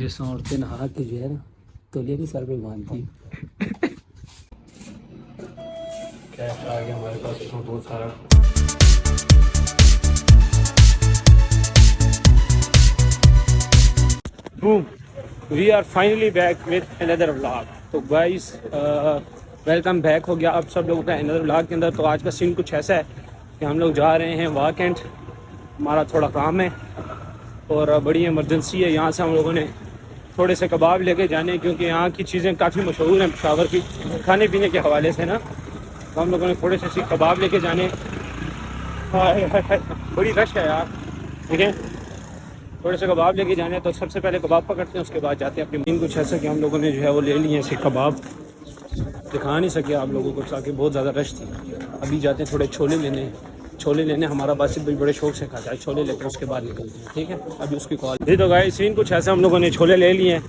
جس عورتیں نہا کے جو ہے نا تولیہ بھی سر پہ باندھتی کیش آ گیا ہمارے پاس بہت سارا۔ Boom we are finally back with another vlog تو گائز ویلکم بیک ہو گیا۔ اب سب لوگوں کا اندر ولاگ کے اندر۔ تو آج کا سین کچھ ایسا ہے کہ ہم لوگ جا رہے ہیں واک ہمارا تھوڑا کام ہے اور بڑی ایمرجنسی ہے۔ یہاں سے ہم لوگوں نے تھوڑے سے کباب لے کے جانے، کیونکہ یہاں کی چیزیں کافی مشہور ہیں، پشاور کی کھانے پینے کے حوالے سے نا۔ تو ہم لوگوں نے تھوڑے سے سی کباب لے کے جانے۔ بڑی رش ہے یار، ٹھیک ہے؟ تھوڑے سے کباب لے کے جانے ہیں تو سب سے پہلے کباب پکڑتے ہیں، اس کے بعد جاتے ہیں اپنی مین کچھ ایسا کہ ہم لوگوں نے جو ہے وہ لے لیے ایسے کباب۔ دکھا نہیں سکے آپ لوگوں کو، تاکہ بہت زیادہ رش تھی۔ ابھی جاتے ہیں تھوڑے چھولے لینے۔ چھولے لینے، ہمارا باسط بھائی بڑے شوق سے کھاتا ہے۔ چھولے لیتے ہیں، اس کے بعد نکلتے ہیں، ٹھیک ہے؟ ابھی اس کی کال جی تو گائے سین کچھ ایسا ہم لوگوں نے چھولے لے لیے ہیں۔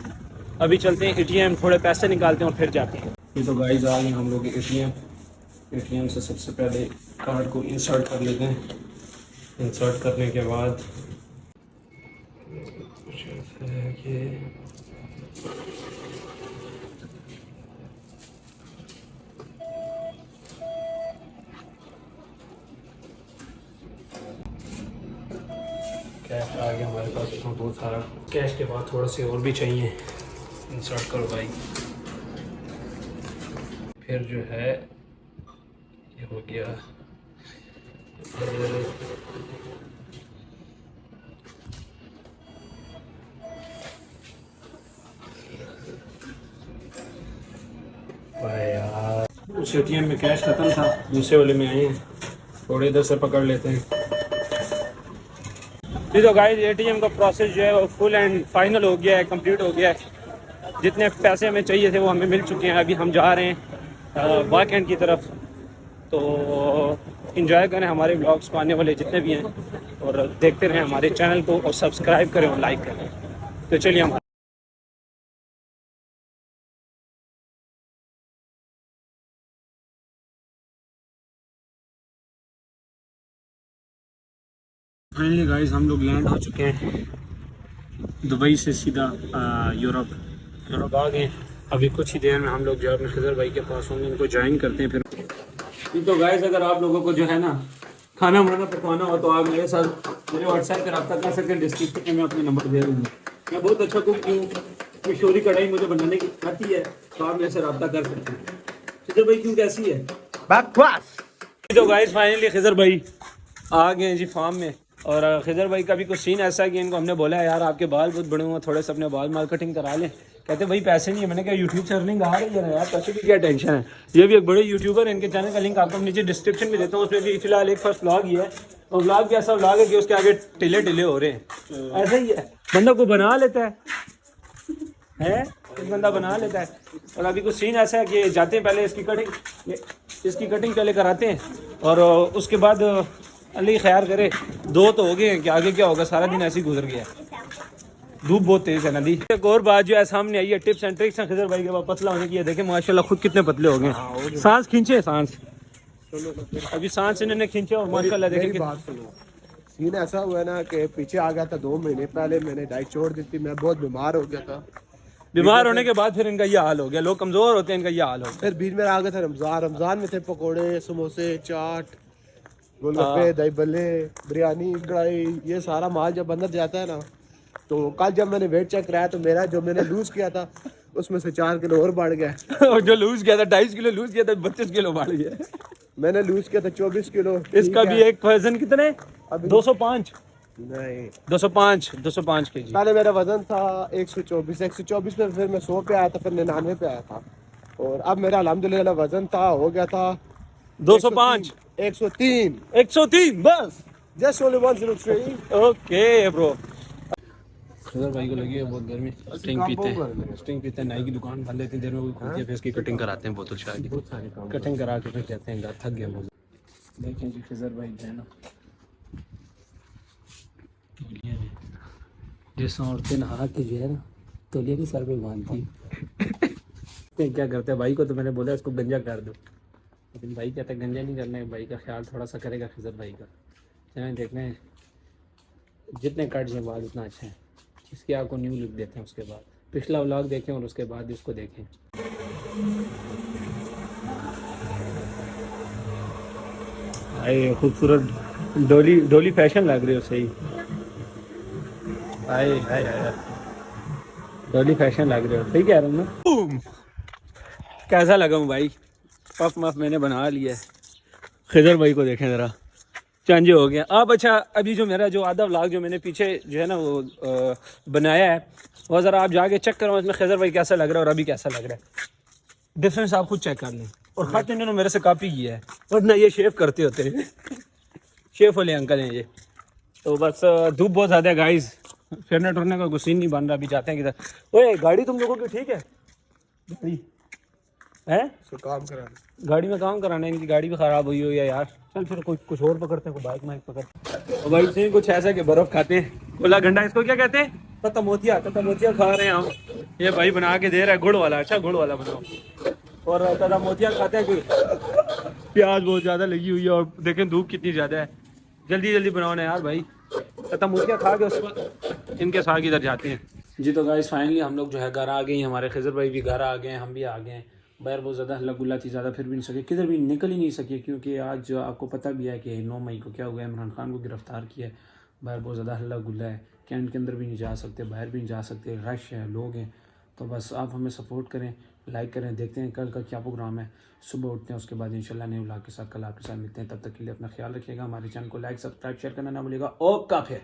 ابھی چلتے ہیں اے ٹی ایم تھوڑے پیسے نکالتے ہیں اور پھر جاتے ہیں۔ یہ تو گائز آ گئے ہم لوگ A T M A T M سے سب سے پہلے کارڈ کو انسرٹ کر لیتے ہیں۔ انسرٹ کرنے کے بعد کچھ ایسا ہے کہ کیش آ گیا ہمارے پاس، اس میں بہت سارا کیش کے بعد تھوڑا سے اور بھی چاہیے۔ انسرٹ کرو بھائی۔ پھر جو ہے، یہ ہو گیا۔ اس اے ٹی ایم میں کیش ختم تھا، دوسرے والے میں آئے ہیں۔ تھوڑے ادھر سے پکڑ لیتے ہیں۔ جی تو گائز اے ٹی ایم کا پروسیس جو ہے وہ فل اینڈ فائنل ہو گیا ہے کمپلیٹ ہو گیا ہے. جتنے پیسے ہمیں چاہیے تھے وہ ہمیں مل چکے ہیں. ابھی ہم جا رہے ہیں واک اینڈ کی طرف. تو انجوائے کریں ہمارے بلاگس کو آنے والے جتنے بھی ہیں اور دیکھتے رہیں ہمارے چینل کو اور سبسکرائب کریں اور لائک کریں. تو چلیے ہمارے فائنلی گائز ہم لوگ لینڈ ہو چکے ہیں دبئی سے سیدھا یورپ۔ یورپ آ گئے۔ ابھی کچھ ہی دیر میں ہم لوگ جو اپنے خضر بھائی کے پاس ہوں گے ان کو جوائن کرتے ہیں پھر۔ تو گائز اگر آپ لوگوں کو جو ہے نا کھانا وانا پکوانا ہو تو آپ میرے ساتھ میرے واٹس ایپ پہ رابطہ کر سکتے ہیں ڈسکرپشن میں میں اپنے نمبر دے دوں گا۔ میں بہت اچھا کوک ہوں مشہوری کڑھائی مجھے بنانے کی آتی ہے تو آپ میرے سے رابطہ کر سکتے ہیں۔ خضر بھائی کیوں کیسی ہے؟ تو گائز فائنلی خضر بھائی آ گئے ہیں جی فارم میں۔ اور خضر بھائی کا بھی کچھ سین ایسا ہے کہ ان کو ہم نے بولا یار، آپ کے بال بہت بڑے ہوئے ہیں تھوڑے سے اپنے بال مارکیٹنگ کرا لیں. کہتے بھائی، پیسے نہیں ہے میں نے کہا یوٹیوب سے ارننگ آ رہی ہے یار، پیسے کی کیا ٹینشن ہے? یہ بھی ایک بڑے یوٹیوبر ہے ان کے چینل کا لنک آپ کو نیچے ڈسکرپشن میں دیتا ہوں، اس میں بھی فی الحال ایک فرسٹ بلاگ ہی ہے، اور بلاگ بھی ایسا بلاگ ہے کہ اس کے آگے ٹلے ٹلے ہو رہے ہیں۔ ایسا ہی ہے۔ بندہ کو بنا لیتا ہے؟ ہے ایک بندہ بنا لیتا ہے؟ اور ابھی کچھ سین ایسا ہے کہ جاتے ہیں پہلے اس کی کٹنگ اس کی کٹنگ پہلے کراتے ہیں اور اس کے بعد اللہ خیال کرے۔ دو تو ہو گئے ہیں کہ آگے کیا ہوگا؟ سارا دن ایسے ہی گزر گیا۔ دھوپ بہت تیز ہے ندی۔ ایک اور بات جو ہے سامنے آئی ہے ٹپس اینڈ ٹرکس۔ ہیں خضر بھائی کے بعد پتلا ہونے کی ہے دیکھیں ماشاءاللہ خود کتنے پتلے ہو گئے۔ سانس کھینچے سانس۔ ابھی سانس انہوں نے کھینچے اور ماشاءاللہ دیکھیں سین ایسا ہوا ہے نا کہ پیچھے آ گیا تھا دو مہینے پہلے میں نے ڈائٹ چھوڑ دی تھی میں بہت بیمار ہو گیا تھا۔ بیمار ہونے کے بعد پھر ان کا یہ حال ہو گیا۔ لوگ کمزور ہوتے ہیں ان کا یہ حال ہو پھر بیچ میں آ گیا تھا رمضان۔ رمضان میں تھے پکوڑے سموسے چاٹ۔ گول گپے دہی بلے بریانی کڑھائی یہ سارا مال جب اندر جاتا ہے نا تو کل جب میں نے ویٹ چیک کرایا تو میرا جو میں نے لوز کیا تھا اس میں سے چار کلو اور بڑھ گیا۔ گیا اور جو لوز کیا تھا ڈھائیس کلو لوز کیا تھا بتیس کلو بڑھ گیا۔ میں نے لوز کیا تھا چوبیس کلو۔ اس کا بھی ایک وزن کتنے دو سو پانچ۔ نہیں۔ دو سو پانچ دو سو پانچ کے جی۔ پہلے میرا وزن تھا ایک سو چوبیس۔ ایک سو چوبیس میں پھر میں سو پہ آیا تھا پھر ننانوے پہ آیا تھا۔ اور اب میرا الحمد للہ وزن تھا ہو گیا تھا دو سو پانچ۔ ایک سو تین ایک سو تین بس just only one zero three okay bro Khizar بھائی کو لگی ہے بہت گرمی اسٹنگ پیتے ہیں اسٹنگ پیتے ہیں نائی کی دکان ڈال لیتے ہیں دیر میں کوئی کھولتی ہے پھر اس کی کٹنگ کراتے ہیں بوتل شاہ کی کٹنگ کرا کے پھر کہتے ہیں گھر تھک گیا بہت دیکھیں جی خضر بھائی جو ہے نا میں جس عورتیں نہا کے جو ہے نا تولیہ بھی سر پہ باندھتی ہیں کیا کرتے ہیں بھائی کو تو میں نے بولا اس کو گنجا کر دو لیکن بھائی کہتا ہے گنجا نہیں کرنا ہے بھائی کا خیال تھوڑا سا کرے گا خضر بھائی کا۔ چلیں دیکھنا ہے جتنے کٹ جائیں بال اتنا اچھا ہے۔ اس کی آپ کو نیو لک دیتے ہیں اس کے بعد۔ پچھلا ولاگ دیکھیں اور اس کے بعد اس کو دیکھیں۔ آئے خوبصورت ڈولی ڈولی فیشن لگ رہی ہو صحیح۔ آئے آئے آئے ڈولی فیشن لگ رہے ہو صحیح کہہ رہا ہوں نا کیسا لگا ہوں بھائی؟ پف مف میں نے بنا لیا ہے۔ خضر بھائی کو دیکھیں ذرا۔ چانجے ہو گیا آپ اچھا ابھی جو میرا جو آدھا ولاگ جو میں نے پیچھے جو ہے نا وہ بنایا ہے وہ ذرا آپ جا کے چیک کرو اس میں خضر بھائی کیسا لگ رہا ہے اور ابھی کیسا لگ رہا ہے۔ ڈفرینس آپ خود چیک کر لیں۔ اور خط انہوں نے میرے سے کاپی کیا ہے۔ ورنہ یہ شیف کرتے ہوتے ہیں۔ شیف والے انکل ہیں یہ۔ تو بس دھوپ بہت زیادہ ہے گائز پھرنے ٹرنے کا گسین نہیں بن رہا ابھی جاتے ہیں کدھر۔ اوے گاڑی تم لوگوں کی ٹھیک ہے؟ گاڑی۔ کام کرانا۔ گاڑی میں کام کرانا ہے ان کی گاڑی بھی خراب ہوئی ہو یا یار۔ چل پھر کوئی کچھ اور پکڑتے ہیں کوئی بائک مائک پکڑتے ہیں۔ بھائی سے کچھ ایسا کہ برف کھاتے ہیں۔ کولا گھنٹا اس کو کیا کہتے ہیں؟ تتا موتیا تتا موتیا کھا رہے ہیں ہم۔ یہ بھائی بنا کے دے رہا ہے گڑ والا۔ اچھا گڑ والا بناؤ۔ اور تتا موتیا کھاتے ہیں کوئی؟ پیاز بہت زیادہ لگی ہوئی ہے اور دیکھیں دھوپ کتنی زیادہ ہے۔ جلدی جلدی بناؤ نا یار بھائی۔ تتا موتیا کھا کے اس کو ان کے ساتھ ادھر جاتے ہیں۔ جی تو گائز فائنلی ہم لوگ جو ہے گھر آ گئے ہیں ہمارے خضر بھائی بھی گھر آ گئے ہیں ہم بھی آ گئے ہیں۔ باہر بہت زیادہ ہلا گلا تھی، زیادہ پھر بھی نہیں سکے۔ کدھر بھی نکل ہی نہیں سکے، کیونکہ آج جو آپ کو پتہ بھی ہے کہ نو مئی کو کیا ہوا ہے، عمران خان کو گرفتار کیا ہے۔ باہر بہت زیادہ ہلا گلا ہے کینٹ کے اندر بھی نہیں جا سکتے، باہر بھی نہیں جا سکتے، رش ہے لوگ ہیں۔ تو بس آپ ہمیں سپورٹ کریں لائک کریں، دیکھتے ہیں کل کا کیا پروگرام ہے۔ صبح اٹھتے ہیں، اس کے بعد انشاءاللہ نئے ولاگ کے ساتھ کل آپ کے ساتھ ملتے ہیں۔ تب تک کے لیے اپنا خیال رکھیے گا۔ ہمارے چینل کو لائک سبسکرائب شیئر کرنا نہ بھولے گا۔ اوکا پھر